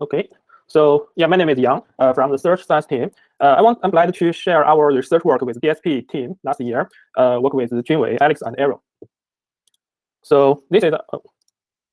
Okay, so yeah, my name is Yang uh, from the search science team. Uh, I want I'm glad to share our research work with DSP team last year. Uh, work with Junwei, Alex, and Aaron. So this is uh,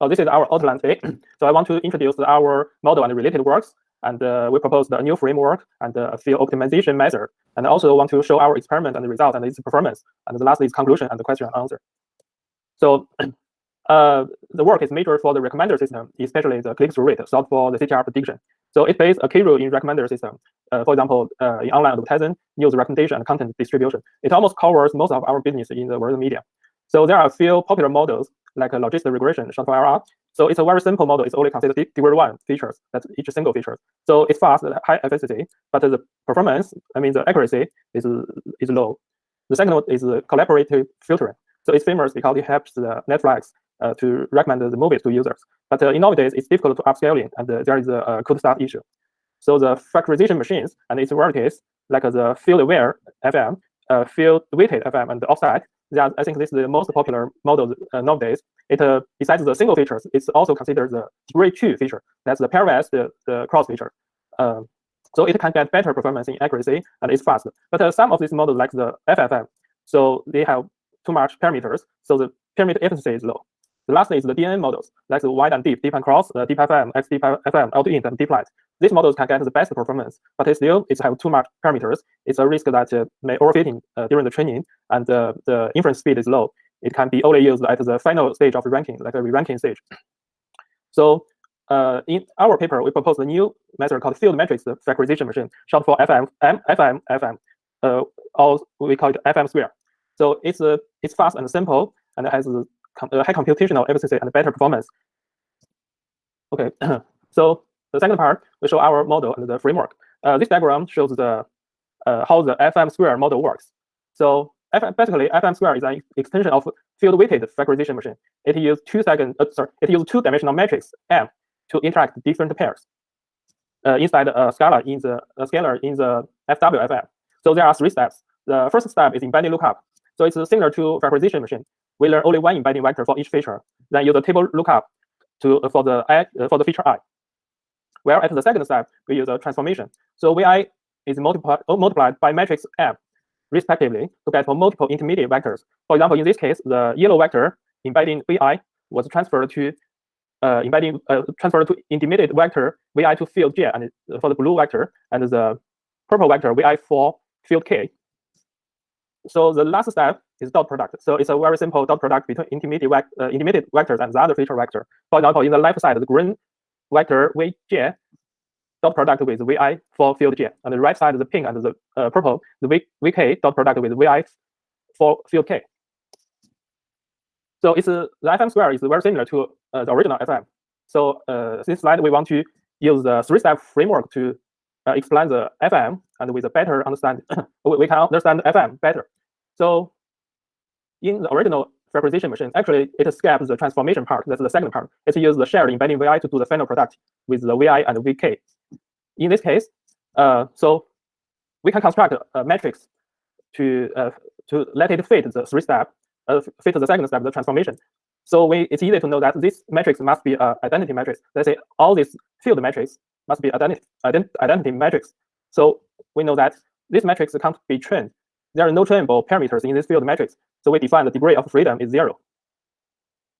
oh, this is our outline today. so I want to introduce our model and related works, and uh, we proposed a new framework and a field optimization method, and I also want to show our experiment and the result and its performance, and the last is conclusion and the question and answer. So uh, the work is major for the recommender system, especially the click-through rate solved for the CTR prediction. So it plays a key role in recommender system. Uh, for example, uh, in online advertising, news recommendation, and content distribution. It almost covers most of our business in the world media. So there are a few popular models like a logistic regression, short for. So it's a very simple model. It's only considered degree one features, that's each single feature. So it's fast, high efficiency, but the performance, I mean the accuracy is, is low. The second one is collaborative filtering. So it's famous because it helps the Netflix uh, to recommend the movies to users. But uh, in nowadays, it's difficult to upscaling, and uh, there is a, cold start issue. So the factorization machines and its varieties, like the field-aware FM, field-weighted FM, and the offset, I think this is the most popular model nowadays. It besides the single features, it's also considered the degree two feature. That's the pairwise, the, the cross feature. Um, so it can get better performance in accuracy and it's fast. But uh, some of these models, like the FFM, so they have too much parameters, so the parameter efficiency is low. The last is the DNN models, like the wide and deep, deep and cross, uh, deep FM, XDeep auto-int, and deep light. These models can get the best performance, but still it have too much parameters. It's a risk that uh, may overfitting uh, during the training, and uh, the inference speed is low. It can be only used at the final stage of the ranking, like a re-ranking stage. So uh, in our paper, we proposed a new method called field matrix factorization machine, short for FM, FM, FM, uh, or we call it FM square. So it's uh, it's fast and simple, and it has uh, high computational efficiency and better performance. Okay, so the second part, we show our model and the framework. Uh, this diagram shows the uh, how the FM square model works. So FM, basically, FM square is an extension of field-weighted factorization machine. It uses two second, uh, sorry, it uses two-dimensional matrix M to interact different pairs uh, inside a scalar in the scalar in the FWFM. So there are three steps. The first step is embedding lookup. So it's similar to factorization machine we learn only one embedding vector for each feature, then use a table lookup to uh, for the i uh, for the feature i. Where at the second step, we use a transformation. So vi is multiplied uh, multiplied by matrix m, respectively, to get multiple intermediate vectors. For example, in this case, the yellow vector embedding vi was transferred to uh, embedding uh, transferred to intermediate vector vi to field j, and for the blue vector, and the purple vector vi for field k. So the last step is dot product. So it's a very simple dot product between intermediate, uh, intermediate vectors and the other feature vector. For example, in the left side, the green vector vj dot product with vi for field j, and the right side, the pink and the uh, purple, the vk dot product with vi for field k. So it's uh, the FM square is very similar to uh, the original FM. So uh, this slide, we want to use the three-step framework to uh, explain the FM and with a better understand, we can understand FM better. So in the original factorization machine, actually it skips the transformation part. That's the second part. It uses the shared embedding VI to do the final product with the VI and VK. In this case, uh, so we can construct a matrix to uh, to let it fit the three step, uh, fit the second step, the transformation. So we, it's easy to know that this matrix must be an identity matrix. Let's say all these field matrix must be identity, ident identity matrix. So we know that this matrix can't be trained. There are no trainable parameters in this field matrix. So we define the degree of freedom is zero.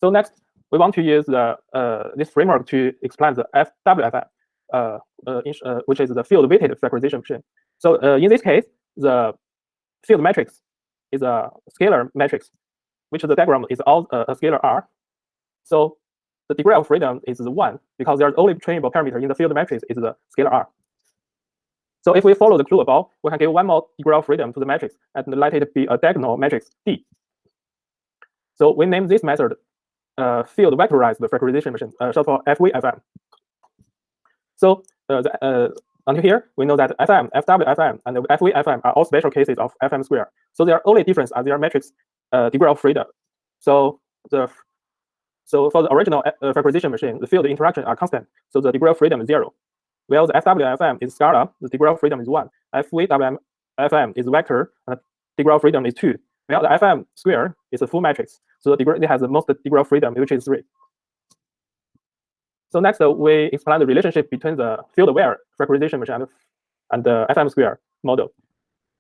So next, we want to use the, uh, this framework to explain the FWFM, uh, uh, uh, which is the field-weighted factorization machine. So uh, in this case, the field matrix is a scalar matrix, which the diagram is all uh, a scalar R. So the degree of freedom is one because there's only trainable parameter in the field matrix is the scalar R. So if we follow the clue above, we can give one more degree of freedom to the matrix and let it be a diagonal matrix D. So we name this method uh, field vectorized factorization machine, uh, short for FVFM. So uh, the, uh, until here, we know that FM, FWFM, and FVFM are all special cases of FM square. So their only difference are their matrix uh, degree of freedom. So the so for the original uh, factorization machine, the field interaction are constant. So the degree of freedom is zero. Well, the FWFM is scalar, the degree of freedom is one. FVWFM is vector, and the degree of freedom is two. While the FM square is a full matrix. So the degree it has the most degree of freedom, which is three. So next, uh, we explain the relationship between the field-aware factorization machine and, and the FM square model.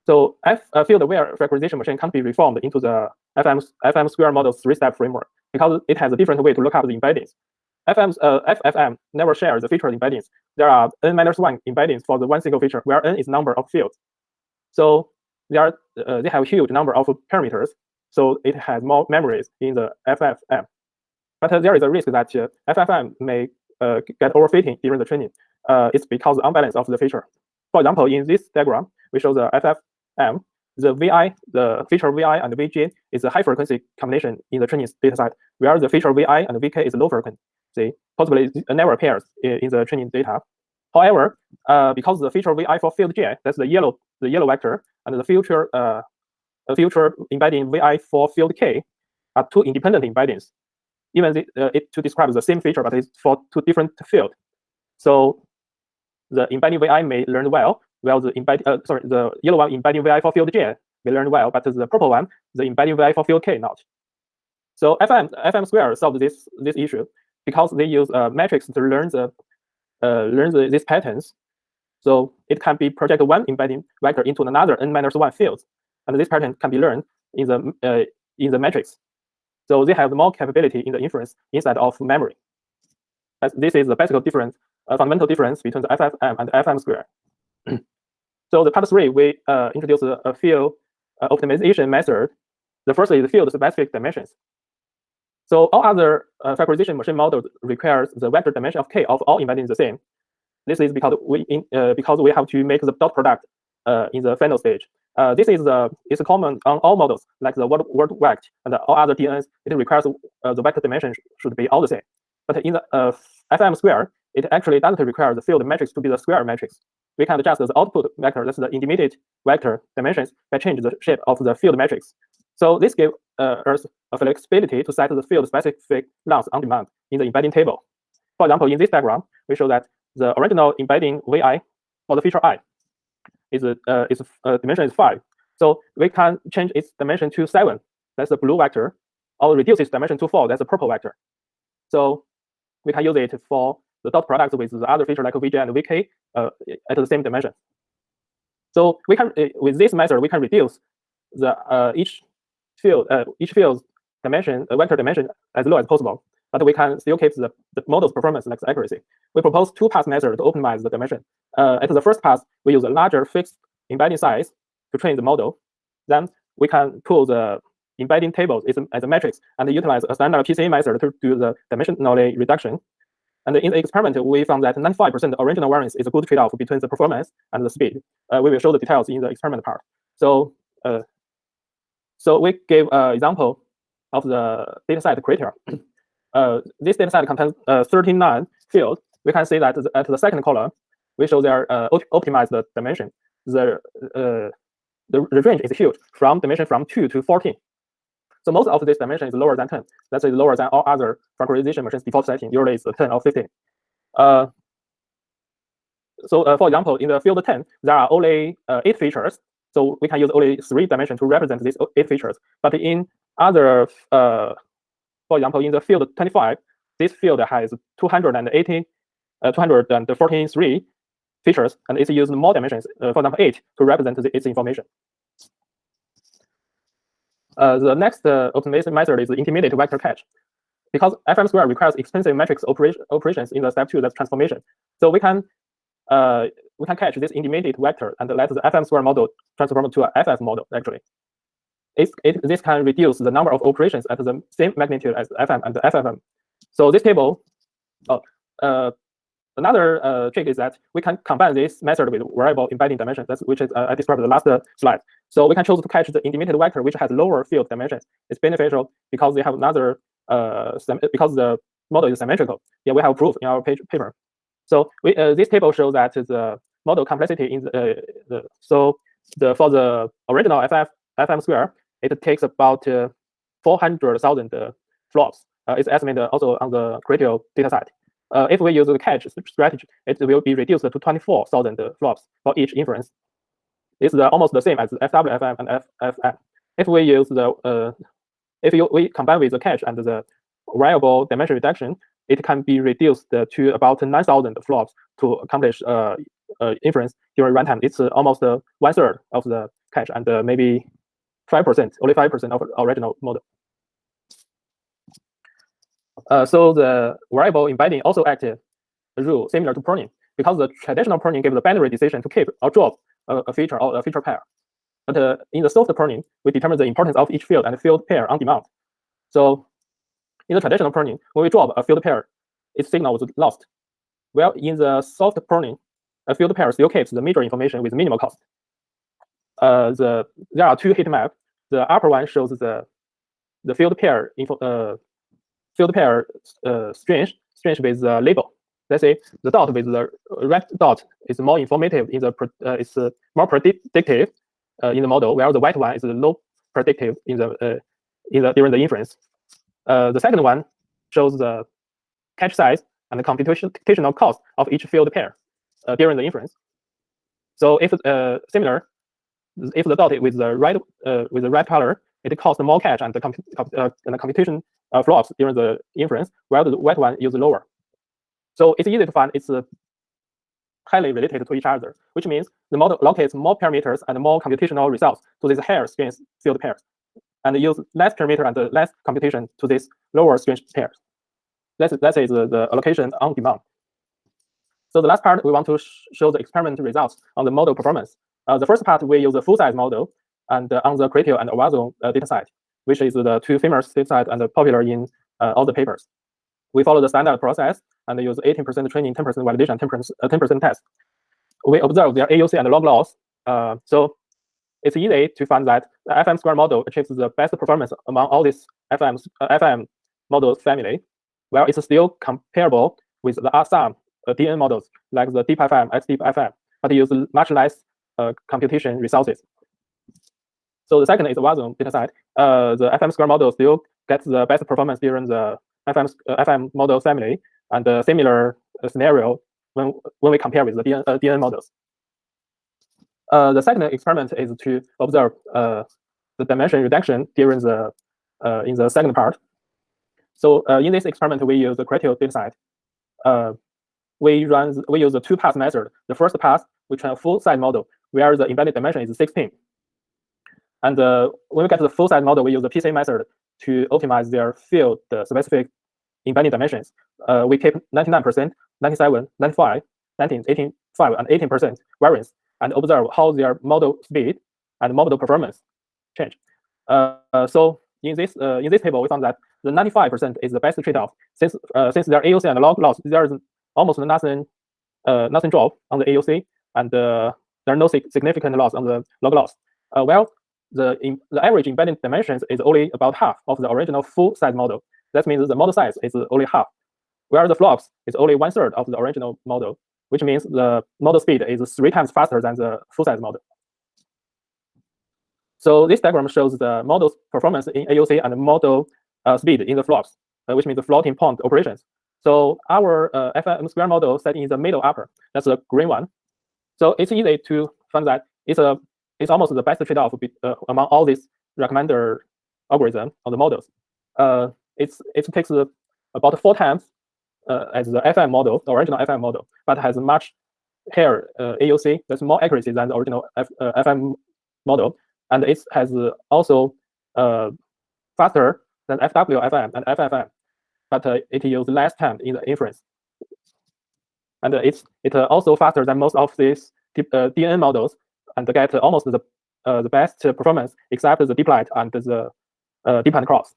So F, uh, field-aware factorization machine can't be reformed into the FM, FM square model's three-step framework because it has a different way to look up the embeddings. FM's, uh, FFM never shares the feature embeddings. There are n minus one embeddings for the one single feature, where n is number of fields. So they are uh, they have a huge number of parameters. So it has more memories in the FFM. But uh, there is a risk that uh, FFM may uh, get overfitting during the training. Uh, it's because the unbalance of the feature. For example, in this diagram, we show the FFM. The VI, the feature VI and VJ is a high frequency combination in the training dataset, where the feature VI and VK is low frequency possibly never appears in, the training data. However, uh, because the feature vi for field j, that's the yellow the yellow vector, and the future uh, future embedding vi for field k are two independent embeddings. Even the, uh, it to describe the same feature, but it's for two different fields. So the embedding vi may learn well, while the embed uh, sorry the yellow one embedding vi for field j may learn well, but the purple one the embedding vi for field k not. So FM FM square solves this this issue because they use a matrix to learn the uh, learn the, these patterns. So it can be project one embedding vector into another n minus one field, and this pattern can be learned in the uh, in the matrix. So they have more capability in the inference inside of memory. As this is the basic difference, uh, fundamental difference between the FFM and FM square. so the part three, we uh, introduce a, a field uh, optimization method. The first is the field specific dimensions. So all other uh, factorization machine models requires the vector dimension of k of all embeddings the same. This is because we in, uh, because we have to make the dot product uh, in the final stage. Uh, this is the is common on all models like the word word vect and all other DNNs. It requires the vector dimension should be all the same. But in the FM square, it actually doesn't require the field matrix to be the square matrix. We can adjust the output vector, that's the intermediate vector dimensions, by change the shape of the field matrix. So this gives uh, us a flexibility to set the field specific length on demand in the embedding table. For example, in this diagram, we show that the original embedding vi for the feature i is a uh, is uh, dimension is five. So we can change its dimension to seven. That's the blue vector, or reduce its dimension to four. That's the purple vector. So we can use it for the dot product with the other feature like vj and vk uh, at the same dimension. So we can uh, with this method we can reduce the uh, each field, uh, each field's dimension, vector dimension as low as possible, but we can still keep the, the model's performance like accuracy. We propose two pass method to optimize the dimension. Uh, at the first pass, we use a larger fixed embedding size to train the model. Then we can pull the embedding tables as a matrix and utilize a standard PCA method to do the dimensionally reduction. And in the experiment, we found that 95% original variance is a good trade-off between the performance and the speed. Uh, we will show the details in the experiment part. So uh, so we gave an example of the dataset Criteo. Uh, this dataset contains uh, 39 fields. We can see that at the second column, we show their uh, optimized dimension. The, uh, the range is huge, from dimension from 2 to 14. So most of this dimension is lower than 10. That is lower than all other factorization machines default setting. Usually it's 10 or 15. Uh, so uh, for example, in the field 10, there are only uh, eight features so we can use only three dimensions to represent these eight features. But in other, uh, for example, in the field 25, this field has 280, uh, 243 features, and it's used more dimensions, uh, for example, eight, to represent the, its information. Uh, the next uh, optimization method is the intermediate vector cache. Because FM square requires expensive matrix operation, operations in the step two, that's transformation. So we can uh, we can catch this intermediate vector and let the FM square model transform to a FF model, actually. It, it, this can reduce the number of operations at the same magnitude as FM and FFM. So this table, oh, uh, another uh, trick is that we can combine this method with variable embedding dimension, that's, which is uh, I described the last slide. So we can choose to catch the intermediate vector, which has lower field dimensions. It's beneficial because they have another, uh, because the model is symmetrical. Yeah, we have proof in our page, paper. So we, uh, this table shows that the model complexity in the, uh, the so the for the original FF FM square, it takes about uh, 400,000 flops. it's estimated also on the Criteo data set. Uh, if we use the cache strategy, it will be reduced to 24,000 flops for each inference. It's almost the same as FWFM and FFM. If we use the, uh, if you, we combine with the cache and the variable dimension reduction, it can be reduced to about 9,000 flops to accomplish uh, uh, inference during runtime. It's uh, almost uh, one third of the cache and uh, maybe 5%, only 5% of original model. Uh, so the variable embedding also acted a rule similar to pruning because the traditional pruning gives the binary decision to keep or drop a, a feature or a feature pair. But uh, in the soft pruning, we determine the importance of each field and field pair on demand. So in the traditional pruning, when we drop a field pair, its signal was lost. Well, in the soft pruning, a field pair still keeps the major information with minimal cost. Uh, the there are two heat maps. The upper one shows the the field pair info, uh, field pair uh, strange strange with the label. Let's say the dot with the red dot is more informative in the uh, uh, more predictive uh, in the model, while the white one is low predictive in the uh, in the during the inference. Uh, the second one shows the cache size and the computational cost of each field pair uh, during the inference. So if uh, similar, if the dot with the red uh, with the red color, it costs more cache and the, comp uh, and the computation uh, flops during the inference, while the white one is lower. So it's easy to find it's uh, highly related to each other, which means the model allocates more parameters and more computational results to these higher strange field pairs, and use less parameter and less computation to these lower strange pairs. That's, that is the, the allocation on demand. So the last part, we want to sh show the experiment results on the model performance. Uh, the first part, we use a full-size model and uh, on the Criteo and Avazu uh, dataset, which is the two famous dataset and popular in all the papers. We follow the standard process and use 18% training, 10% validation, 10% 10% test. We observe their AUC and log loss. So it's easy to find that the FM square model achieves the best performance among all these FM uh, FM models family, while it's still comparable with the some uh, DN models like the DeepFM, XDeepFM, but use much less computation resources. So the second is Watson dataset. Uh, the FM square model still gets the best performance during the FM uh, FM model family, and a similar uh, scenario when when we compare with the DN, uh, DN models. Uh, the second experiment is to observe uh, the dimension reduction during the uh, in the second part. So uh, in this experiment, we use the Criteo dataset. Uh, we run we use the two pass method. The first pass we train a full size model where the embedded dimension is 16. And uh, when we get to the full size model, we use the PCA method to optimize their field specific embedding dimensions. Uh, we keep 99%, 97, 95, 19, 18, 5, and 18% variance and observe how their model speed and model performance change. Uh, so in this uh, in this table, we found that the 95% is the best trade-off since uh, since their AUC and log loss there is almost nothing uh, nothing drop on the AUC and uh, there are no significant loss on the log loss. Uh, well, the in, the average embedding dimensions is only about half of the original full size model. That means the model size is only half, where the flops is only one third of the original model, which means the model speed is three times faster than the full size model. So this diagram shows the model's performance in AUC and model uh, speed in the flops, uh, which means the floating point operations. So our uh, FM square model set in the middle upper, that's the green one. So it's easy to find that it's a it's almost the best trade-off uh, among all these recommender algorithms or the models. Uh, it's it takes about four times uh, as the FM model, the original FM model, but has much higher uh, AUC. That's more accuracy than the original F, uh, FM model, and it has also uh, faster than FWFM and FFM, but uh, it uses less time in the inference. And it's it also faster than most of these DNN models, and get almost the the best performance except the deep light and the deep and cross.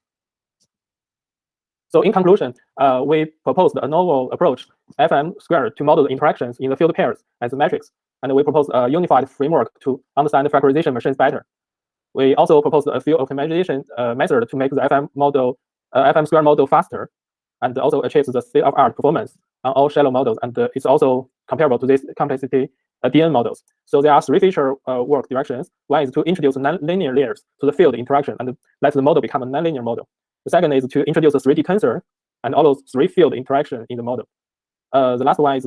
So in conclusion, uh, we proposed a novel approach, FM squared, to model the interactions in the field pairs as metrics. And we proposed a unified framework to understand factorization machines better. We also proposed a few optimization uh, method to make the FM model, uh, FM square model faster, and also achieves the state-of-art performance on all shallow models. And uh, it's also comparable to this complexity uh, DN models. So there are three feature uh, work directions. One is to introduce nonlinear layers to the field interaction and let the model become a nonlinear model. The second is to introduce a 3D tensor and all those three field interaction in the model. The last one is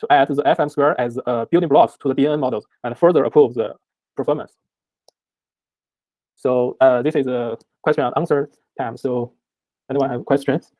to add the FM square as uh, building blocks to the DNN models and further improve the performance. So uh, this is a question and answer time. So anyone have questions?